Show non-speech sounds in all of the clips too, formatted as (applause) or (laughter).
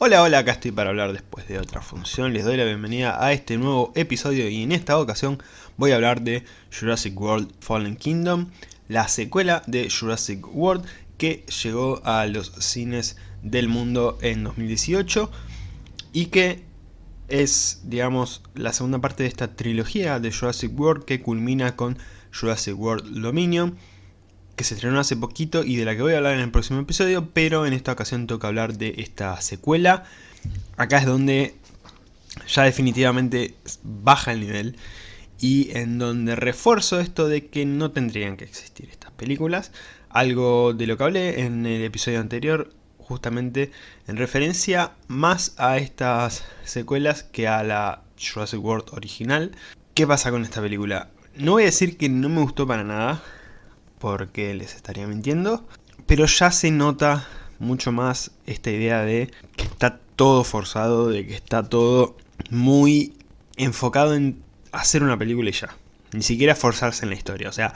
Hola, hola, acá estoy para hablar después de otra función. Les doy la bienvenida a este nuevo episodio y en esta ocasión voy a hablar de Jurassic World Fallen Kingdom, la secuela de Jurassic World que llegó a los cines del mundo en 2018 y que es, digamos, la segunda parte de esta trilogía de Jurassic World que culmina con Jurassic World Dominion que se estrenó hace poquito y de la que voy a hablar en el próximo episodio, pero en esta ocasión toca hablar de esta secuela. Acá es donde ya definitivamente baja el nivel y en donde refuerzo esto de que no tendrían que existir estas películas. Algo de lo que hablé en el episodio anterior, justamente en referencia más a estas secuelas que a la Jurassic World original. ¿Qué pasa con esta película? No voy a decir que no me gustó para nada, porque les estaría mintiendo. Pero ya se nota mucho más esta idea de que está todo forzado, de que está todo muy enfocado en hacer una película y ya. Ni siquiera forzarse en la historia, o sea,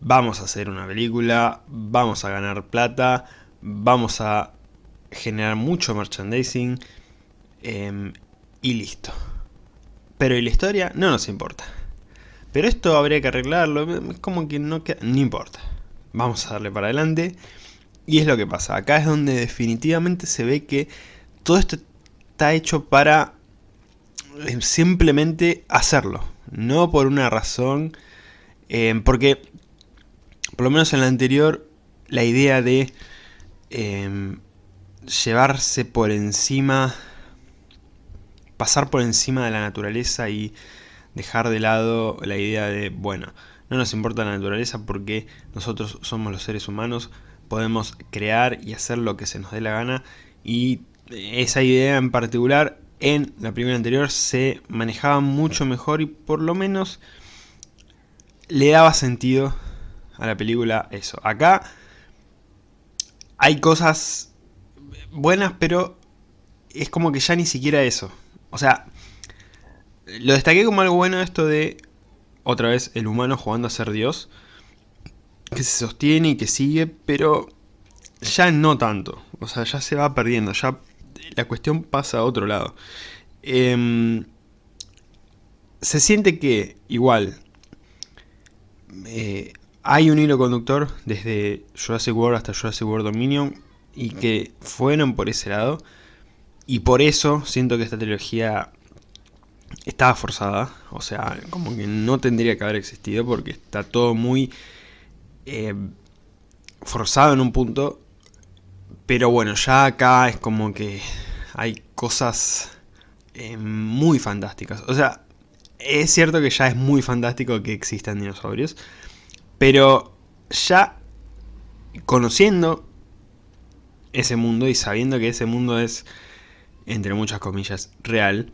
vamos a hacer una película, vamos a ganar plata, vamos a generar mucho merchandising em, y listo. Pero ¿y la historia? No nos importa. Pero esto habría que arreglarlo, es como que no queda, no importa. Vamos a darle para adelante. Y es lo que pasa, acá es donde definitivamente se ve que todo esto está hecho para eh, simplemente hacerlo. No por una razón, eh, porque por lo menos en la anterior la idea de em, llevarse por encima, pasar por encima de la naturaleza y dejar de lado la idea de, bueno, no nos importa la naturaleza porque nosotros somos los seres humanos, podemos crear y hacer lo que se nos dé la gana y esa idea en particular en la primera anterior se manejaba mucho mejor y por lo menos le daba sentido a la película eso. Acá hay cosas buenas pero es como que ya ni siquiera eso. O sea, lo destaqué como algo bueno esto de, otra vez, el humano jugando a ser Dios. Que se sostiene y que sigue, pero ya no tanto. O sea, ya se va perdiendo, ya la cuestión pasa a otro lado. Em, se siente que, igual, eh, hay un hilo conductor desde Jurassic World hasta Jurassic World Dominion y que fueron por ese lado. Y por eso siento que esta trilogía estaba forzada, o sea, como que no tendría que haber existido porque está todo muy eh, forzado en un punto, pero bueno, ya acá es como que hay cosas eh, muy fantásticas, o sea, es cierto que ya es muy fantástico que existan dinosaurios, pero ya conociendo ese mundo y sabiendo que ese mundo es, entre muchas comillas, real,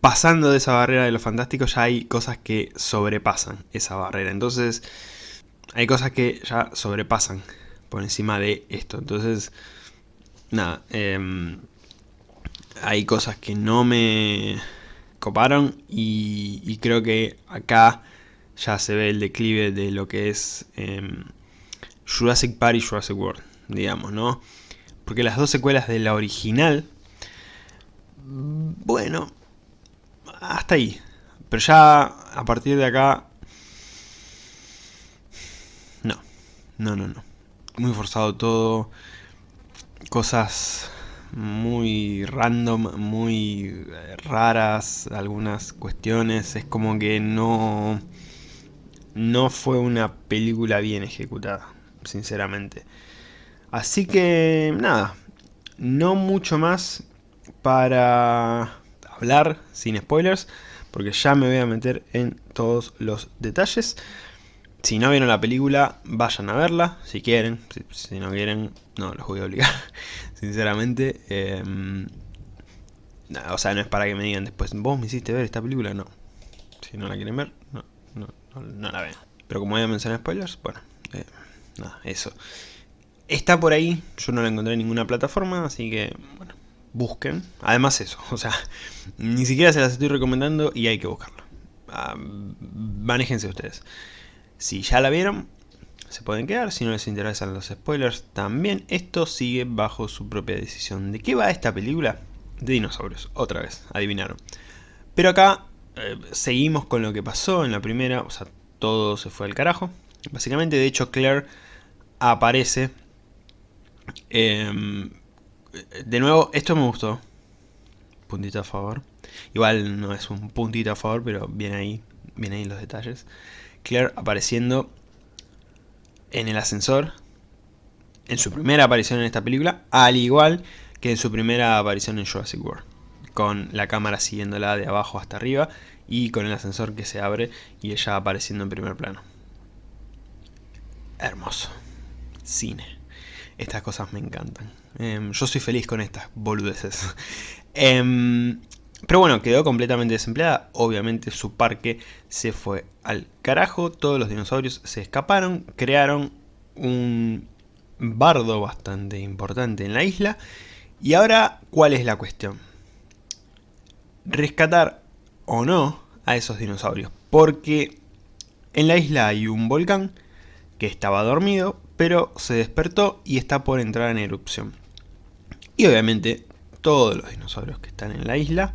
pasando de esa barrera de lo fantástico ya hay cosas que sobrepasan esa barrera. Entonces hay cosas que ya sobrepasan por encima de esto. Entonces, nada, em, hay cosas que no me coparon y, creo que acá ya se ve el declive de lo que es em, Jurassic Park y Jurassic World, digamos, ¿no? Porque las dos secuelas de la original, bueno, hasta ahí. Pero ya a partir de acá... No, no, no, no. Muy forzado todo. Cosas muy random, muy raras, algunas cuestiones. Es como que no... No fue una película bien ejecutada, sinceramente. Así que, nada, no mucho más para hablar sin spoilers, porque ya me voy a meter en todos los detalles. Si no vieron la película, vayan a verla, si quieren. Si, no quieren, no los voy a obligar, (laughs) sinceramente. Em, o sea, no es para que me digan después, vos me hiciste ver esta película, no. Si no la quieren ver, no, no, no, la ven. Pero como voy a mencionar spoilers, bueno, eh, nada, eso. Está por ahí, yo no la encontré en ninguna plataforma, así que, bueno, busquen. Además eso, (laughs) o sea, ni siquiera se las estoy recomendando y hay que buscarlo. Uh, manéjense ustedes. Si ya la vieron, se pueden quedar, si no les interesan los spoilers también, esto sigue bajo su propia decisión. ¿De qué va esta película? De dinosaurios, otra vez, adivinaron. Pero acá eh, seguimos con lo que pasó en la primera, o sea, todo se fue al carajo. Básicamente, de hecho, Claire aparece. Em, de nuevo, esto me gustó. Puntito a favor. Igual no es un puntito a favor, pero viene ahí, viene ahí los detalles. Claire apareciendo en el ascensor. En su primera aparición en esta película. Al igual que en su primera aparición en Jurassic World. Con la cámara siguiéndola de abajo hasta arriba. Y con el ascensor que se abre y ella apareciendo en primer plano. Hermoso. Cine. Estas cosas me encantan. Em, yo soy feliz con estas boludeces. (laughs) Em, pero bueno, quedó completamente desempleada. Obviamente su parque se fue al carajo. Todos los dinosaurios se escaparon. Crearon un bardo bastante importante en la isla. Y ahora, ¿cuál es la cuestión? Rescatar o no a esos dinosaurios. Porque en la isla hay un volcán que estaba dormido, pero se despertó y está por entrar en erupción. Y obviamente todos los dinosaurios que están en la isla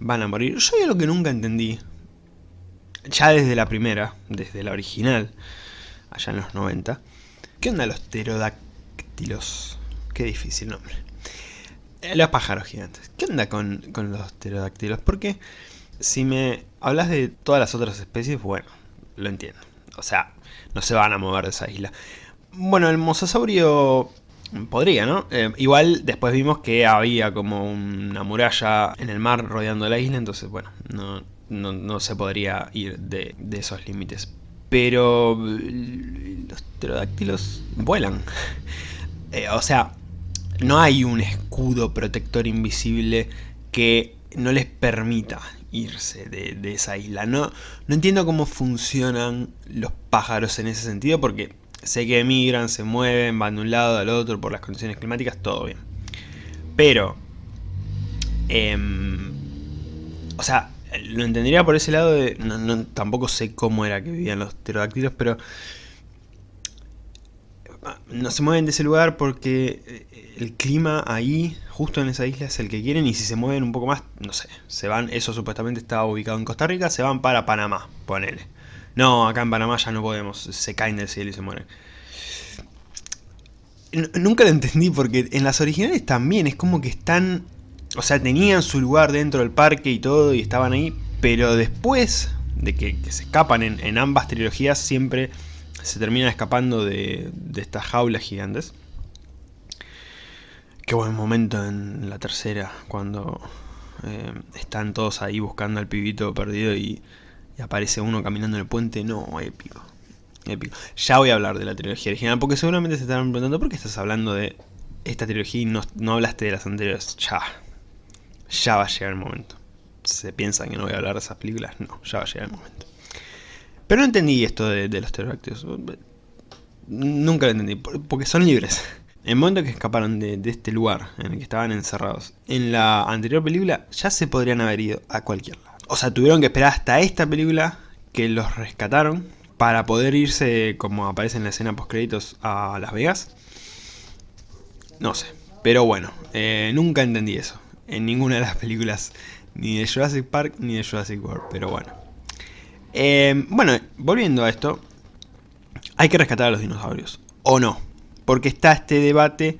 van a morir. Yo hay algo que nunca entendí, ya desde la primera, desde la original, allá en los 90. ¿Qué onda los pterodáctilos? Qué difícil nombre. Eh, los pájaros gigantes. ¿Qué onda con, con los pterodáctilos? Porque si me hablas de todas las otras especies, bueno, lo entiendo. O sea, no se van a mover de esa isla. Bueno, el mosasaurio podría, ¿no? Eh, igual después vimos que había como una muralla en el mar rodeando la isla, entonces bueno, no, se podría ir de, esos límites. Pero los pterodáctilos vuelan. (laughs) Eh, o sea, no hay un escudo protector invisible que no les permita irse de, esa isla. No, no entiendo cómo funcionan los pájaros en ese sentido porque sé que emigran, se mueven, van de un lado al otro por las condiciones climáticas, todo bien. Pero, em, o sea, lo entendería por ese lado de... No, tampoco sé cómo era que vivían los pterodáctilos, pero... No se mueven de ese lugar porque eh, el clima ahí justo en esa isla es el que quieren y si se mueven un poco más, no sé, se van, eso supuestamente estaba ubicado en Costa Rica, se van para Panamá, ponele. No, acá en Panamá ya no podemos, se caen del cielo y se mueren. nunca lo entendí porque en las originales también es como que están, o sea, tenían su lugar dentro del parque y todo y estaban ahí, pero después de que, se escapan en, ambas trilogías siempre se terminan escapando de, de estas jaulas gigantes. Qué buen momento en la tercera, cuando eh, están todos ahí buscando al pibito perdido y, aparece uno caminando en el puente. No, épico. Épico. Ya voy a hablar de la trilogía original, porque seguramente se estarán preguntando por qué estás hablando de esta trilogía y no, no hablaste de las anteriores. Ya. Ya va a llegar el momento. ¿Se piensan que no voy a hablar de esas películas? No, ya va a llegar el momento. Pero no entendí esto de, los pterodáctilos. Nunca lo entendí, porque son libres. En el momento que escaparon de, este lugar en el que estaban encerrados, en la anterior película ya se podrían haber ido a cualquier lado. O sea, tuvieron que esperar hasta esta película que los rescataron para poder irse, como aparece en la escena post créditos, a Las Vegas. No sé, pero bueno, eh, nunca entendí eso. En ninguna de las películas, ni de Jurassic Park ni de Jurassic World, pero bueno. Eh, bueno, volviendo a esto, hay que rescatar a los dinosaurios, ¿o no? porque está este debate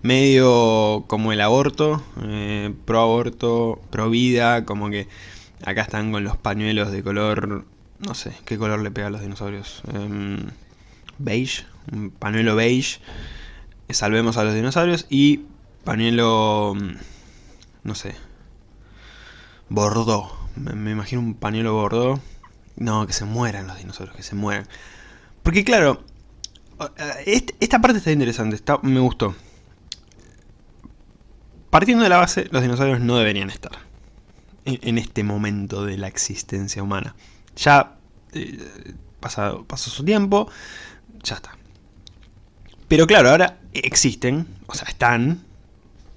medio como el aborto, eh, pro aborto, pro vida, como que acá están con los pañuelos de color, no sé, ¿qué color le pega a los dinosaurios? Em, beige, un pañuelo beige, salvemos a los dinosaurios y pañuelo, no sé, bordeaux, me, imagino un pañuelo bordeaux, no, que se mueran los dinosaurios, que se mueran. Porque claro, esta parte está interesante, me gustó. Partiendo de la base, los dinosaurios no deberían estar en, este momento de la existencia humana. Ya eh, pasado, pasó su tiempo, ya está. Pero claro, ahora existen, o sea, están,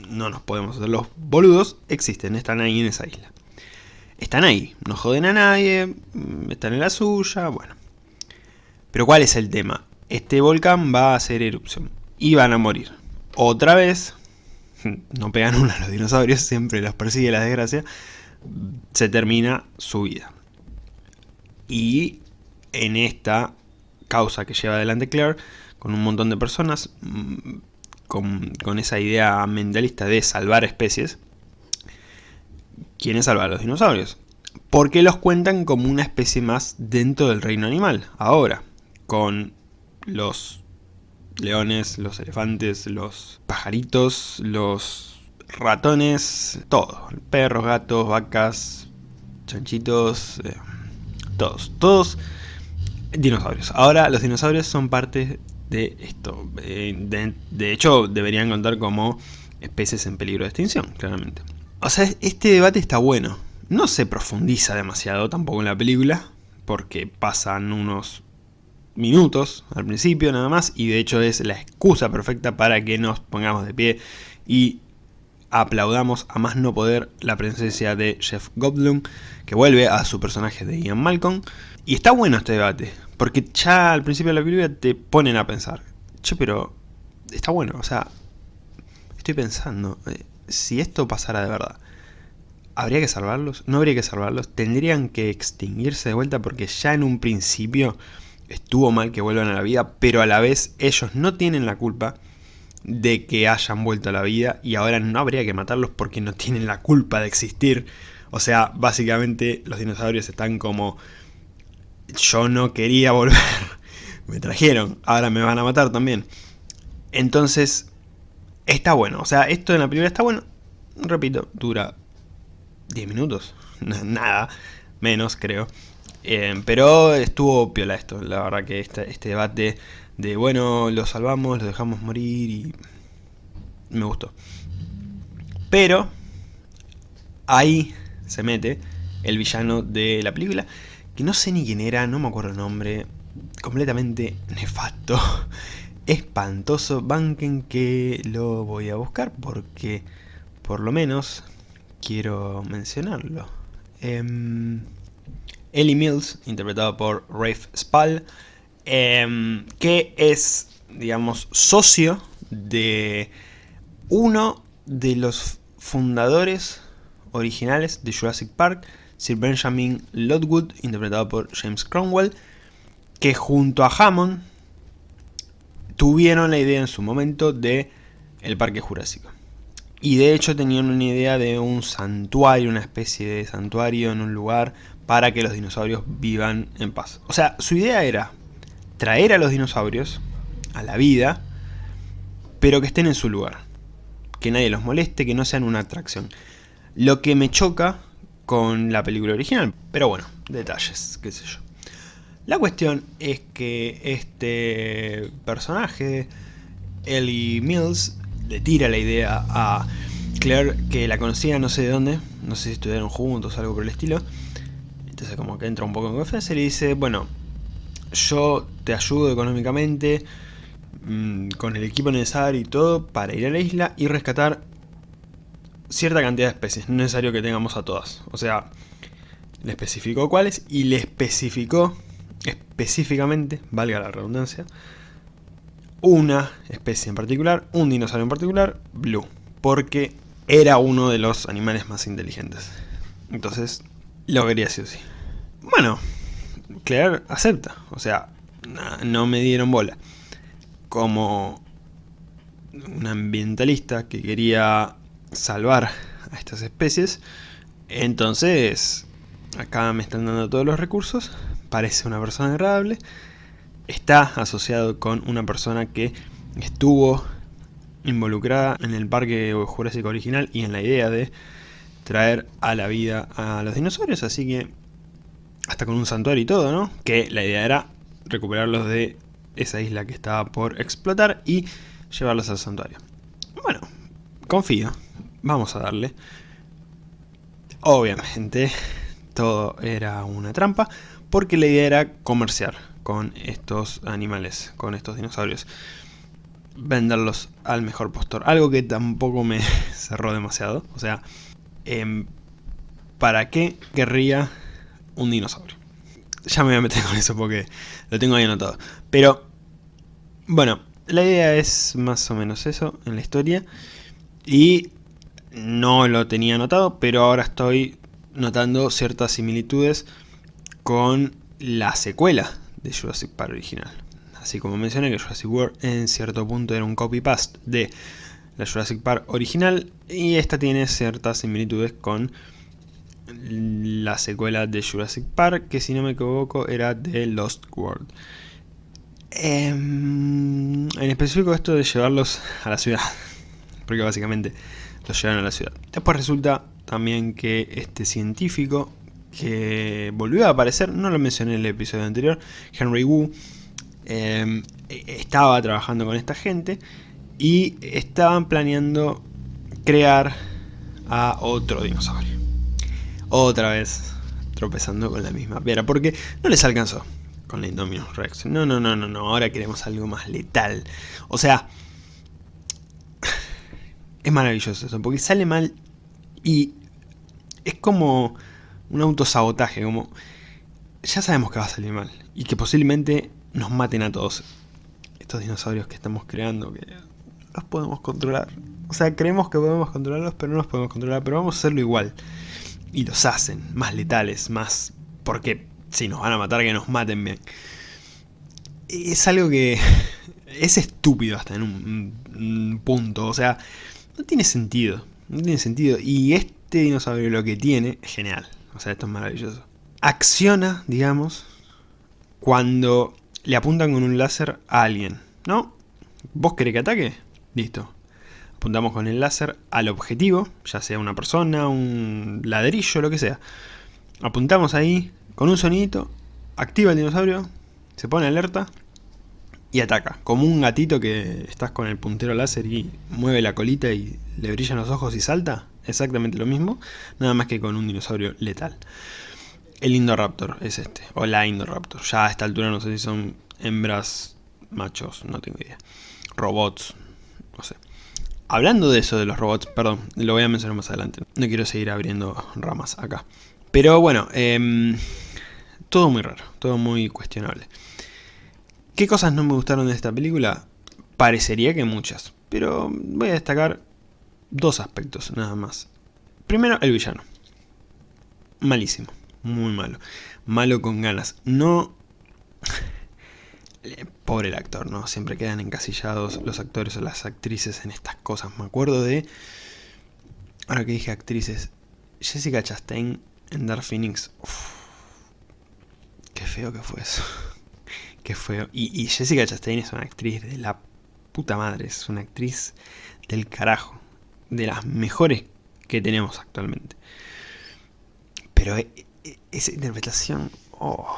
no nos podemos hacer los boludos, existen, están ahí en esa isla. Están ahí, no joden a nadie, mm, están en la suya, bueno. Pero ¿cuál es el tema? este volcán va a hacer erupción y van a morir. Otra vez, (laughs) no pegan una a los dinosaurios, siempre los persigue la desgracia, se termina su vida. Y en esta causa que lleva adelante Claire, con un montón de personas, mm, con, esa idea mentalista de salvar especies, ¿quiénes salvar a los dinosaurios? Porque los cuentan como una especie más dentro del reino animal, ahora, con los leones, los elefantes, los pajaritos, los ratones, todo. Perros, gatos, vacas, chanchitos, eh, todos. Todos dinosaurios. Ahora los dinosaurios son parte de esto. Eh, de, hecho, deberían contar como especies en peligro de extinción, claramente. O sea, este debate está bueno. No se profundiza demasiado tampoco en la película, porque pasan unos minutos al principio nada más y de hecho es la excusa perfecta para que nos pongamos de pie y aplaudamos a más no poder la presencia de Jeff Goldblum que vuelve a su personaje de Ian Malcolm y está bueno este debate porque ya al principio de la película te ponen a pensar che pero está bueno o sea estoy pensando eh, si esto pasara de verdad ¿Habría que salvarlos? ¿No habría que salvarlos? ¿Tendrían que extinguirse de vuelta? Porque ya en un principio estuvo mal que vuelvan a la vida, pero a la vez ellos no tienen la culpa de que hayan vuelto a la vida y ahora no habría que matarlos porque no tienen la culpa de existir. O sea, básicamente los dinosaurios están como... Yo no quería volver, (laughs) me trajeron, ahora me van a matar también. Entonces, está bueno, o sea, esto en la primera está bueno. Repito, dura 10 minutos, (laughs) nada, menos creo. Eh, pero estuvo piola esto, la verdad que este, este debate de, bueno, lo salvamos, lo dejamos morir y me gustó. Pero ahí se mete el villano de la película, que no sé ni quién era, no me acuerdo el nombre, completamente nefasto, (laughs) espantoso, banquen que lo voy a buscar porque por lo menos quiero mencionarlo. Eh, Ellie Mills, interpretado por Rafe Spall, em, que es, digamos, socio de uno de los fundadores originales de Jurassic Park, Sir Benjamin Lodwood, interpretado por James Cromwell, que junto a Hammond tuvieron la idea en su momento de el Parque Jurásico. Y de hecho tenían una idea de un santuario, una especie de santuario en un lugar para que los dinosaurios vivan en paz. O sea, su idea era traer a los dinosaurios a la vida, pero que estén en su lugar. Que nadie los moleste, que no sean una atracción. Lo que me choca con la película original, pero bueno, detalles, qué sé yo. La cuestión es que este personaje, Ellie Mills, le tira la idea a Claire, que la conocía no sé de dónde, no sé si estudiaron juntos o algo por el estilo, entonces como que entra un poco en confianza y le dice, bueno, yo te ayudo económicamente, mm, con el equipo necesario y todo, para ir a la isla y rescatar cierta cantidad de especies, no es necesario que tengamos a todas. O sea, le especificó cuáles y le especificó específicamente, valga la redundancia, una especie en particular, un dinosaurio en particular, Blue, porque era uno de los animales más inteligentes. Entonces, lo quería sí o sí. Bueno, Claire acepta. O sea, no me dieron bola. Como un ambientalista que quería salvar a estas especies. Entonces, acá me están dando todos los recursos. Parece una persona agradable. Está asociado con una persona que estuvo involucrada en el parque jurásico original y en la idea de traer a la vida a los dinosaurios, así que hasta con un santuario y todo, ¿no? Que la idea era recuperarlos de esa isla que estaba por explotar y llevarlos al santuario. Bueno, confío, vamos a darle. Obviamente, todo era una trampa, porque la idea era comerciar con estos animales, con estos dinosaurios. Venderlos al mejor postor, algo que tampoco me (laughs) cerró demasiado, o sea, Em, ¿para qué querría un dinosaurio? Ya me voy a meter (laughs) con eso porque lo tengo ahí anotado. Pero Bueno, la idea es más o menos eso en la historia. Y no lo tenía notado, pero ahora estoy notando ciertas similitudes con la secuela de Jurassic Park original. Así como mencioné que Jurassic World en cierto punto era un copy-paste de la Jurassic Park original y esta tiene ciertas similitudes con la secuela de Jurassic Park que si no me equivoco era The Lost World. Em, en específico esto de llevarlos a la ciudad, (laughs) porque básicamente los llevan a la ciudad. Después resulta también que este científico que volvió a aparecer, no lo mencioné en el episodio anterior, Henry Wu, em, estaba trabajando con esta gente y estaban planeando crear a otro dinosaurio. Otra vez tropezando con la misma piedra, porque no les alcanzó con la Indominus Rex. No, no, no, no, no, ahora queremos algo más letal. O sea, (sighs) es maravilloso eso, porque sale mal y es como un autosabotaje, como ya sabemos que va a salir mal y que posiblemente nos maten a todos estos dinosaurios que estamos creando, que los podemos controlar. O sea, creemos que podemos controlarlos, pero no los podemos controlar, pero vamos a hacerlo igual. Y los hacen, más letales, más... Porque si nos van a matar, que nos maten bien. Es algo que (laughs) es estúpido hasta en un, punto, o sea, no tiene sentido, no tiene sentido. Y este dinosaurio lo que tiene, es genial, o sea, esto es maravilloso. Acciona, digamos, cuando le apuntan con un láser a alguien, ¿no? ¿Vos querés que ataque? Listo. Apuntamos con el láser al objetivo, ya sea una persona, un ladrillo, lo que sea. Apuntamos ahí, con un sonidito, activa el dinosaurio, se pone alerta y ataca. Como un gatito que estás con el puntero láser y mueve la colita y le brillan los ojos y salta. Exactamente lo mismo, nada más que con un dinosaurio letal. El Indoraptor es este, o la Indoraptor. Ya a esta altura no sé si son hembras, machos, no tengo idea. Robots, no sé. Hablando de eso de los robots, perdón, lo voy a mencionar más adelante. No quiero seguir abriendo ramas acá. Pero bueno, eh, todo muy raro, todo muy cuestionable. ¿Qué cosas no me gustaron de esta película? Parecería que muchas, pero voy a destacar dos aspectos nada más. Primero, el villano. Malísimo, muy malo. Malo con ganas. No Pobre el actor, ¿no? Siempre quedan encasillados los actores o las actrices en estas cosas. Me acuerdo de... Ahora que dije actrices, Jessica Chastain en Dark Phoenix. qué feo que fue eso. (laughs) qué feo. Y, y Jessica Chastain es una actriz de la puta madre. Es una actriz del carajo. De las mejores que tenemos actualmente. Pero e, e, esa interpretación... Oh,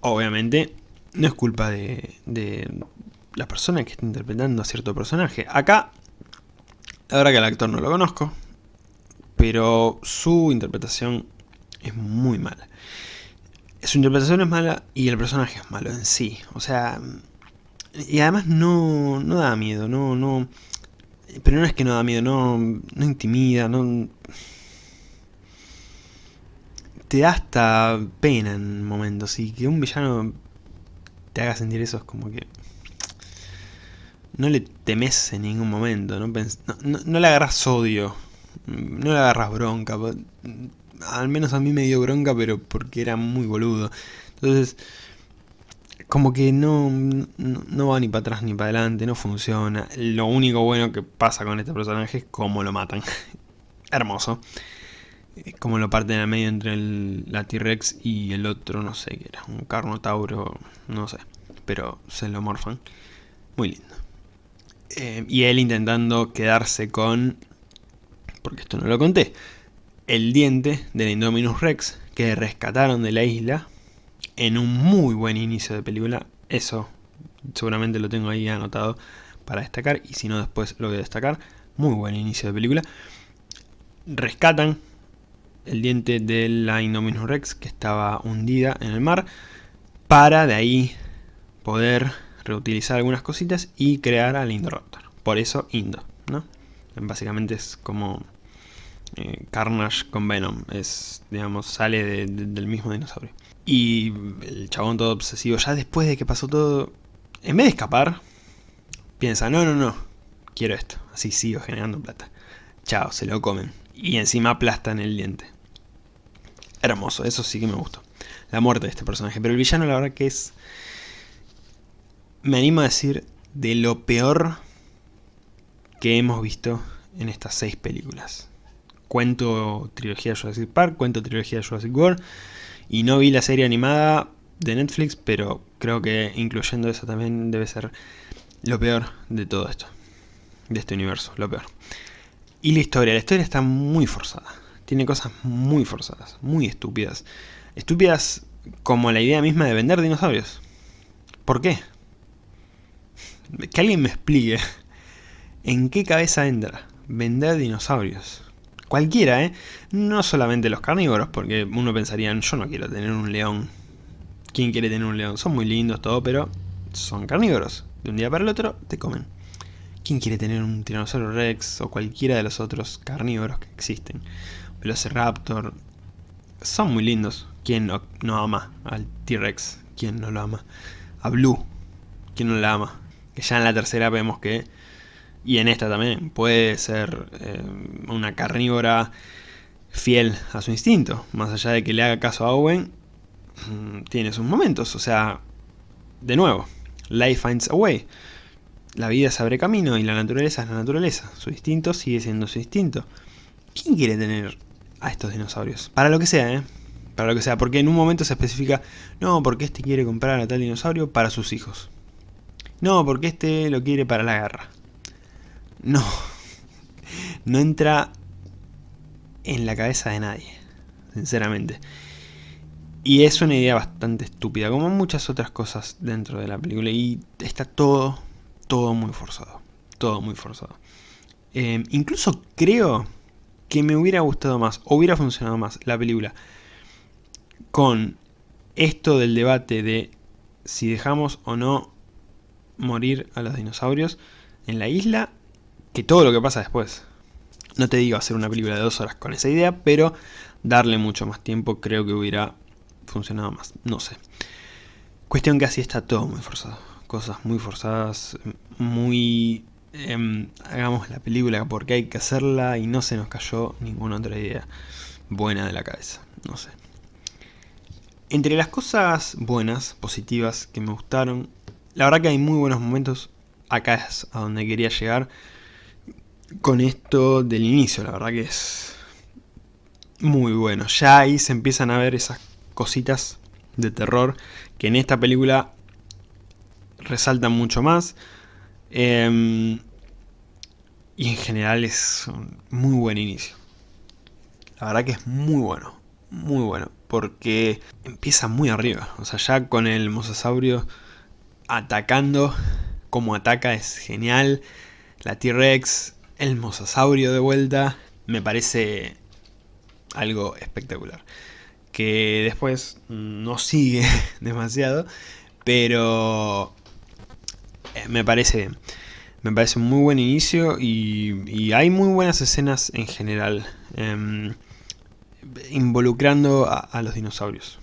Obviamente, no es culpa de, la persona que está interpretando a cierto personaje. Acá, la verdad que el actor no lo conozco, pero su interpretación es muy mala. Su interpretación es mala y el personaje es malo en sí. O sea, y además no, no da miedo, no, no... Pero no es que no da miedo, no, no intimida, no te da hasta pena en momentos. Y que un villano te haga sentir eso es como que... No le temes en ningún momento, no, no, le agarras odio, no le agarras bronca. Al menos a mí me dio bronca, pero porque era muy boludo. Entonces, como que no, no, va ni para atrás ni para adelante, no funciona. Lo único bueno que pasa con este personaje es cómo lo matan. (laughs) Hermoso como lo parten a medio entre el, la T-Rex y el otro, no sé qué era, un Carnotauro, no sé, pero se lo morfan. Muy lindo. Eh, y él intentando quedarse con, porque esto no lo conté, el diente del Indominus Rex que rescataron de la isla en un muy buen inicio de película. Eso seguramente lo tengo ahí anotado para destacar y si no después lo voy a destacar. Muy buen inicio de película. Rescatan el diente de la Indominus Rex que estaba hundida en el mar para de ahí poder reutilizar algunas cositas y crear al Indoraptor. Por eso Indo, ¿no? Básicamente es como Eh, Carnage con Venom, es, digamos, sale del mismo dinosaurio. Y el chabón todo obsesivo, ya después de que pasó todo, en vez de escapar, piensa, no, no, no, quiero esto, así sigo generando plata. Chao, se lo comen. Y encima aplastan el diente. Hermoso, eso sí que me gustó. La muerte de este personaje. Pero el villano la verdad que es... Me animo a decir de lo peor que hemos visto en estas seis películas. Cuento trilogía Jurassic Park, cuento trilogía Jurassic World. Y no vi la serie animada de Netflix, pero creo que incluyendo eso también debe ser lo peor de todo esto. De este universo, lo peor. Y la historia, la historia está muy forzada. Tiene cosas muy forzadas, muy estúpidas. Estúpidas como la idea misma de vender dinosaurios. ¿Por qué? Que alguien me explique en qué cabeza entra vender dinosaurios. Cualquiera, ¿eh? No solamente los carnívoros, porque uno pensaría, yo no quiero tener un león. ¿Quién quiere tener un león? Son muy lindos, todo, pero son carnívoros. De un día para el otro te comen. ¿Quién quiere tener un tiranosaurio rex o cualquiera de los otros carnívoros que existen? Velociraptor. Son muy lindos. ¿Quién no, ama al T-Rex? ¿Quién no lo ama? A Blue. ¿Quién no la ama? Que ya en la tercera vemos que... Y en esta también. Puede ser eh, una carnívora fiel a su instinto. Más allá de que le haga caso a Owen. Mm, tiene sus momentos. O sea... De nuevo. Life finds a way la vida se abre camino y la naturaleza es la naturaleza. Su instinto sigue siendo su instinto. ¿Quién quiere tener a estos dinosaurios? Para lo que sea, ¿eh? Para lo que sea, porque en un momento se especifica, no, porque este quiere comprar a tal dinosaurio para sus hijos. No, porque este lo quiere para la guerra. No. (laughs) No entra en la cabeza de nadie, sinceramente. Y es una idea bastante estúpida, como muchas otras cosas dentro de la película. Y está todo todo muy forzado. Todo muy forzado. Em, incluso creo que me hubiera gustado más, hubiera funcionado más la película con esto del debate de si dejamos o no morir a los dinosaurios en la isla, que todo lo que pasa después. No te digo hacer una película de dos horas con esa idea, pero darle mucho más tiempo creo que hubiera funcionado más. No sé. Cuestión que así está todo muy forzado cosas muy forzadas, muy... Em, hagamos la película porque hay que hacerla y no se nos cayó ninguna otra idea buena de la cabeza, no sé. Entre las cosas buenas, positivas, que me gustaron, la verdad que hay muy buenos momentos, acá es a donde quería llegar, con esto del inicio, la verdad que es muy bueno. Ya ahí se empiezan a ver esas cositas de terror que en esta película resaltan mucho más. Em, y en general es un muy buen inicio. La verdad que es muy bueno, muy bueno, porque empieza muy arriba. O sea, ya con el mosasaurio atacando, como ataca es genial. La T-Rex, el mosasaurio de vuelta, me parece algo espectacular. Que después no sigue (laughs) demasiado, pero me parece Me parece un muy buen inicio y, hay muy buenas escenas en general. Em, involucrando a, los dinosaurios.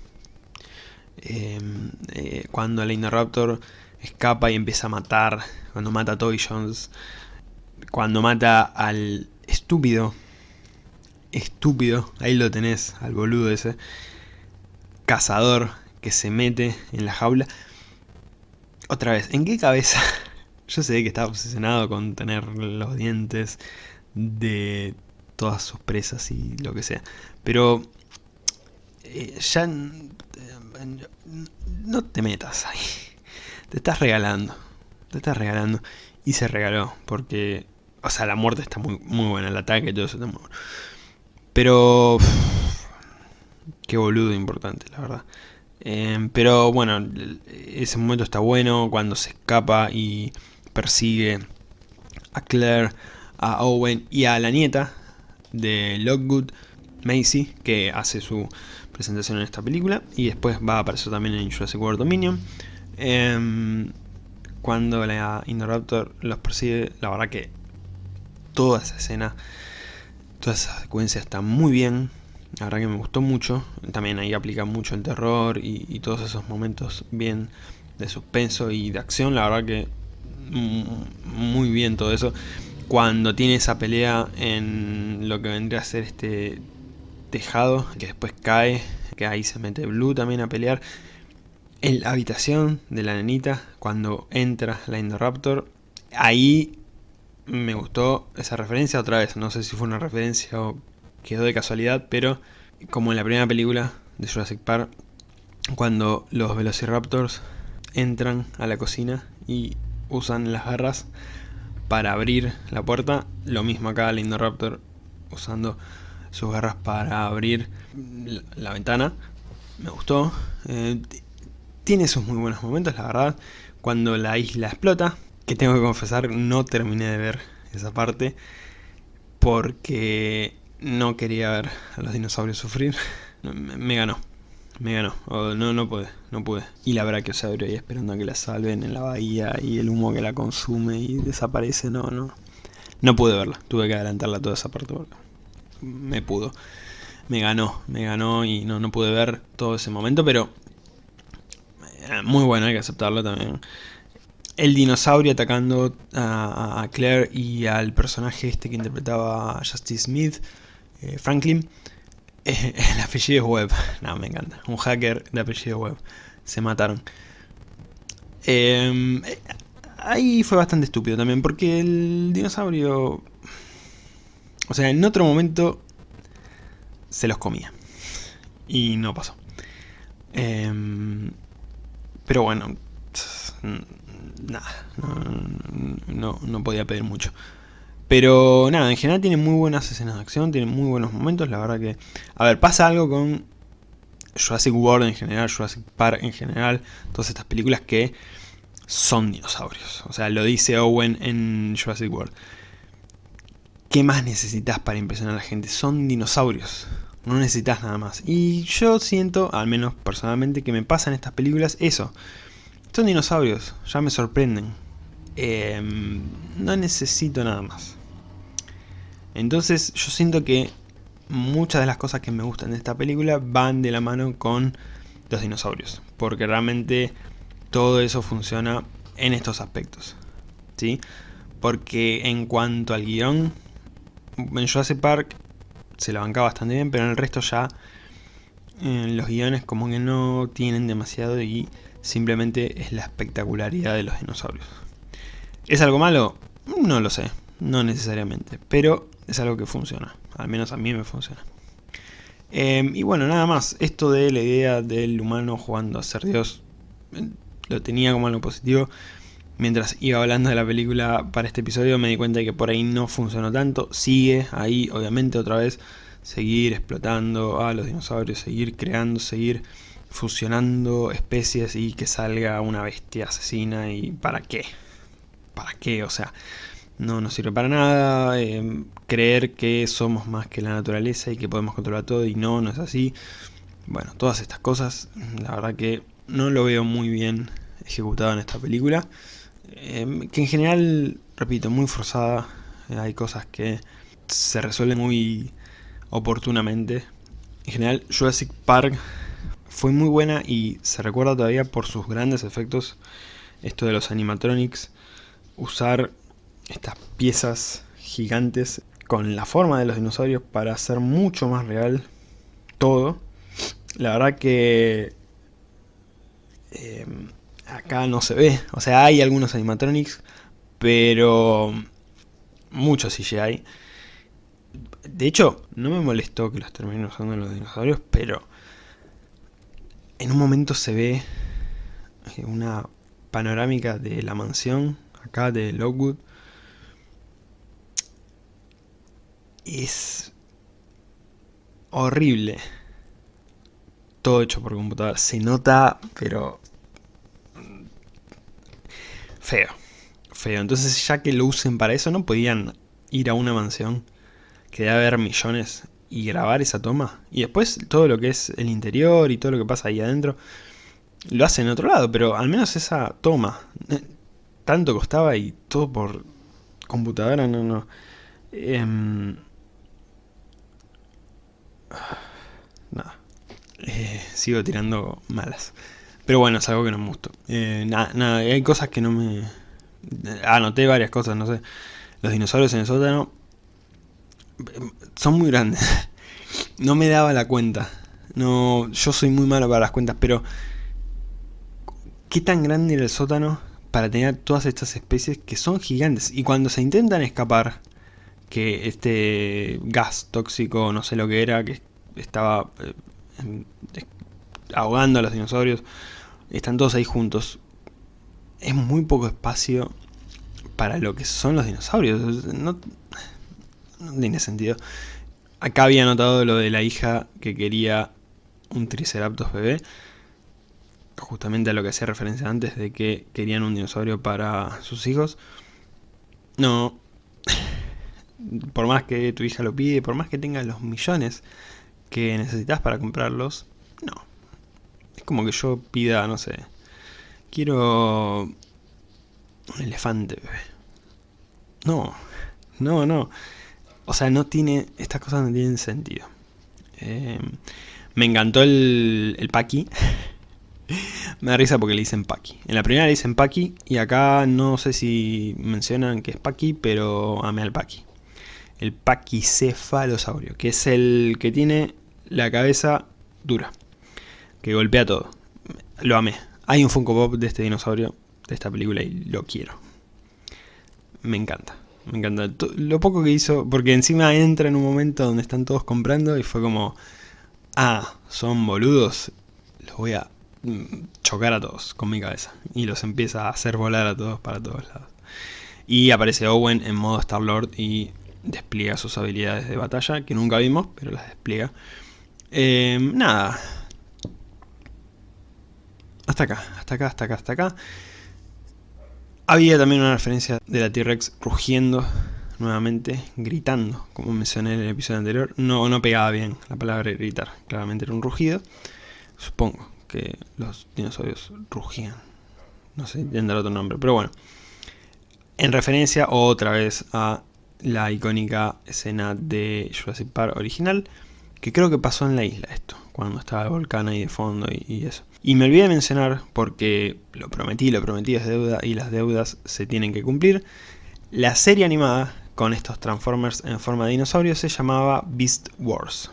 Em, eh, cuando el Indoraptor escapa y empieza a matar. Cuando mata a Toy Jones. Cuando mata al estúpido. Estúpido. Ahí lo tenés, al boludo ese. Cazador que se mete en la jaula. Otra vez, ¿en qué cabeza? (laughs) Yo sé que estaba obsesionado con tener los dientes de todas sus presas y lo que sea. Pero eh, ya no te metas ahí. Te estás regalando. Te estás regalando. Y se regaló. Porque, o sea, la muerte está muy, muy buena. El ataque y todo eso está muy bueno. Pero... qué boludo importante, la verdad. Em, pero bueno, ese momento está bueno cuando se escapa y persigue a Claire, a Owen y a la nieta de Lockwood, Macy, que hace su presentación en esta película y después va a aparecer también en Jurassic World Dominion. Em, cuando la Indoraptor los persigue, la verdad que toda esa escena Toda esa secuencia está muy bien, la verdad que me gustó mucho. También ahí aplica mucho el terror y, todos esos momentos bien de suspenso y de acción. La verdad que muy bien todo eso. Cuando tiene esa pelea en lo que vendría a ser este tejado, que después cae, que ahí se mete Blue también a pelear. En la habitación de la nenita, cuando entra la Indoraptor, ahí me gustó esa referencia otra vez. No sé si fue una referencia o quedó de casualidad, pero como en la primera película de Jurassic Park, cuando los Velociraptors entran a la cocina y usan las garras para abrir la puerta, lo mismo acá el Indoraptor usando sus garras para abrir la, ventana, me gustó. Eh, tiene sus muy buenos momentos, la verdad, cuando la isla explota, que tengo que confesar no terminé de ver esa parte, porque no quería ver a los dinosaurios sufrir. (laughs) Me, ganó. Me ganó. no, no pude. No pude. Y la brachiosaurio ahí esperando a que la salven en la bahía y el humo que la consume y desaparece. No, no. No pude verla. Tuve que adelantarla toda esa parte me pudo. Me ganó. Me ganó y no, no pude ver todo ese momento, pero... Eh, muy bueno, hay que aceptarlo también el dinosaurio atacando a, Claire y al personaje este que interpretaba Justice Smith, eh, Franklin, eh, (laughs) el apellido web. (laughs) No, me encanta. Un hacker de apellido web. Se mataron. Eh, ahí fue bastante estúpido también, porque el dinosaurio... O sea, en otro momento se los comía. Y no pasó. Em, pero bueno, nada, no, no podía pedir mucho. Pero nada, en general tiene muy buenas escenas de acción, tiene muy buenos momentos, la verdad que... A ver, pasa algo con Jurassic World en general, Jurassic Park en general, todas estas películas que son dinosaurios. O sea, lo dice Owen en Jurassic World. ¿Qué más necesitas para impresionar a la gente? Son dinosaurios. No necesitas nada más. Y yo siento, al menos personalmente, que me pasa en estas películas eso. Son dinosaurios, ya me sorprenden. Em, no necesito nada más. Entonces yo siento que muchas de las cosas que me gustan de esta película van de la mano con los dinosaurios. Porque realmente todo eso funciona en estos aspectos. ¿sí? Porque en cuanto al guion, en Jurassic Park se lo banca bastante bien, pero en el resto ya en los guiones como que no tienen demasiado y simplemente es la espectacularidad de los dinosaurios. ¿Es algo malo? No lo sé, no necesariamente, pero es algo que funciona, al menos a mí me funciona. Em, y bueno, nada más, esto de la idea del humano jugando a ser Dios, eh, lo tenía como algo positivo. Mientras iba hablando de la película para este episodio me di cuenta de que por ahí no funcionó tanto. Sigue ahí, obviamente, otra vez, seguir explotando a los dinosaurios, seguir creando, seguir fusionando especies y que salga una bestia asesina y ¿para qué? ¿Para qué? O sea, no nos sirve para nada, em, creer que somos más que la naturaleza y que podemos controlar todo y no, no es así. Bueno, todas estas cosas, la verdad que no lo veo muy bien ejecutado en esta película. Em, que en general, repito, muy forzada. hay cosas que se resuelven muy oportunamente. En general, Jurassic Park fue muy buena y se recuerda todavía por sus grandes efectos. Esto de los animatronics, usar estas piezas gigantes con la forma de los dinosaurios para hacer mucho más real todo. La verdad que eh, acá no se ve, o sea hay algunos animatronics, pero muchos CGI. De hecho, no me molestó que los terminen usando los dinosaurios, pero en un momento se ve una panorámica de la mansión acá de Lockwood es horrible. Todo hecho por computadora. Se nota, pero... Feo. Feo. Entonces ya que lo usen para eso, ¿no podían ir a una mansión que debe haber millones y grabar esa toma? Y después todo lo que es el interior y todo lo que pasa ahí adentro, lo hacen en otro lado, pero al menos esa toma, eh, tanto costaba y todo por computadora, no, no. Em, Nada. Eh, sigo tirando malas. Pero bueno, es algo que no me gustó. Eh, nada, hay cosas que no me... Anoté varias cosas, no sé. Los dinosaurios en el sótano son muy grandes. (laughs) No me daba la cuenta. No, yo soy muy malo para las cuentas, pero ¿qué tan grande era el sótano para tener todas estas especies que son gigantes? Y cuando se intentan escapar, que este gas tóxico, no sé lo que era, que estaba eh, ahogando a los dinosaurios, están todos ahí juntos. Es muy poco espacio para lo que son los dinosaurios. No, tiene sentido. Acá había notado lo de la hija que quería un Triceratops bebé. Justamente a lo que hacía referencia antes de que querían un dinosaurio para sus hijos. No. Por más que tu hija lo pide, por más que tengas los millones que necesitas para comprarlos, no. Es como que yo pida, no sé, quiero un elefante, bebé. No, no, no. O sea, no tiene, estas cosas no tienen sentido. Eh, me encantó el, el Paki. (laughs) me da risa porque le dicen Paki. En la primera le dicen Paki y acá no sé si mencionan que es Paki, pero amé al Paki. El Pakicefalosaurio, que es el que tiene la cabeza dura, que golpea todo. Lo amé. Hay un Funko Pop de este dinosaurio, de esta película, y lo quiero. Me encanta. Me encanta. Lo poco que hizo, porque encima entra en un momento donde están todos comprando y fue como... Ah, son boludos. Los voy a mm, chocar a todos con mi cabeza. Y los empieza a hacer volar a todos para todos lados. Y aparece Owen en modo Star-Lord y despliega sus habilidades de batalla, que nunca vimos, pero las despliega. Eh, nada. Hasta acá, hasta acá, hasta acá, hasta acá. Había también una referencia de la T-Rex rugiendo nuevamente, gritando, como mencioné en el episodio anterior. No, no pegaba bien la palabra gritar, claramente era un rugido. Supongo que los dinosaurios rugían. No sé, tendrá otro nombre, pero bueno. En referencia otra vez a la icónica escena de Jurassic Park original, que creo que pasó en la isla esto, cuando estaba el volcán ahí de fondo y, eso. Y me olvidé de mencionar, porque lo prometí, lo prometí es deuda y las deudas se tienen que cumplir, la serie animada con estos Transformers en forma de dinosaurio se llamaba Beast Wars.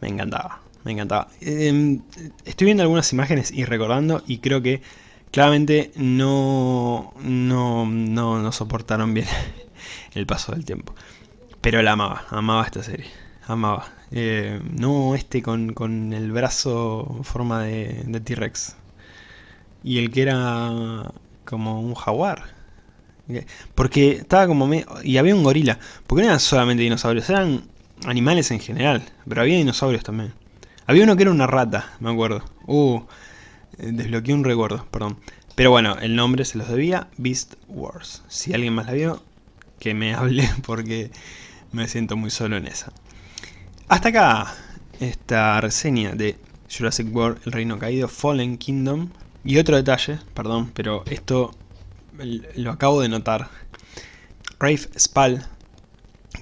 Me encantaba, me encantaba. Em, estoy viendo algunas imágenes y recordando y creo que claramente no, no, no, no soportaron bien (laughs) el paso del tiempo. Pero la amaba, amaba esta serie, amaba. Eh, no este con, con, el brazo en forma de, de T-Rex. Y el que era como un jaguar. Porque estaba como Y había un gorila. Porque no eran solamente dinosaurios, eran animales en general. Pero había dinosaurios también. Había uno que era una rata, me acuerdo. Uh, desbloqueé un recuerdo, perdón. Pero bueno, el nombre se los debía, Beast Wars. Si alguien más la vio, que me (laughs) hable porque me siento muy solo en esa. Hasta acá esta reseña de Jurassic World, El Reino Caído, Fallen Kingdom. Y otro detalle, perdón, pero esto lo acabo de notar. Rafe Spall,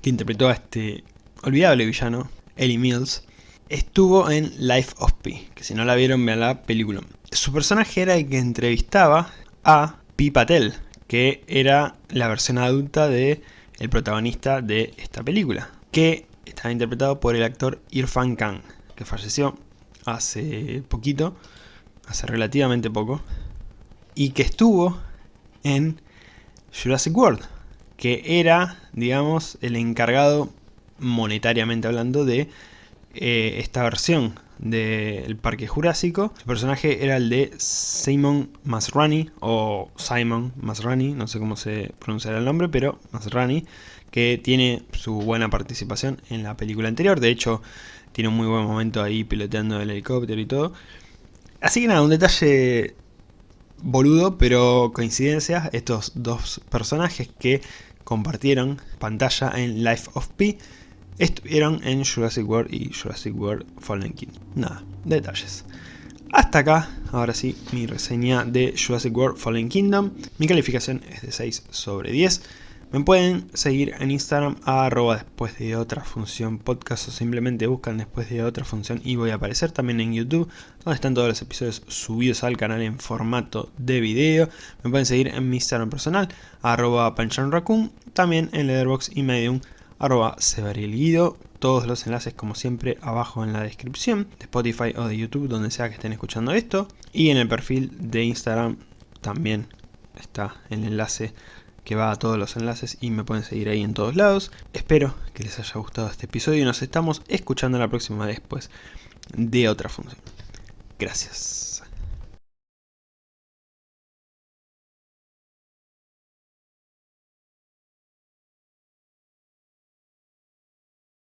que interpretó a este olvidable villano, Ellie Mills, estuvo en Life of Pi, que si no la vieron vean la película. Su personaje era el que entrevistaba a Pi Patel, que era la versión adulta de el protagonista de esta película, que estaba interpretado por el actor Irfan Khan, que falleció hace poquito, hace relativamente poco, y que estuvo en Jurassic World, que era, digamos, el encargado, monetariamente hablando, de eh, esta versión del Parque Jurásico. Su personaje era el de Simon Masrani, o Simon Masrani, no sé cómo se pronunciará el nombre, pero Masrani, que tiene su buena participación en la película anterior. De hecho, tiene un muy buen momento ahí piloteando el helicóptero y todo. Así que nada, un detalle boludo, pero coincidencia, estos dos personajes que compartieron pantalla en Life of Pi estuvieron en Jurassic World y Jurassic World Fallen King. Nada, detalles. Hasta acá, ahora sí, mi reseña de Jurassic World Fallen Kingdom. Mi calificación es de 6 sobre 10. Me pueden seguir en Instagram a arroba después de otra función podcast o simplemente buscan después de otra función y voy a aparecer también en YouTube donde están todos los episodios subidos al canal en formato de video. Me pueden seguir en mi Instagram personal arroba panchanraccoon, también en Letterboxd y Medium arroba Guido. Todos los enlaces como siempre abajo en la descripción de Spotify o de YouTube donde sea que estén escuchando esto. Y en el perfil de Instagram también está el enlace que va a todos los enlaces y me pueden seguir ahí en todos lados. Espero que les haya gustado este episodio y nos estamos escuchando la próxima después de otra función. Gracias.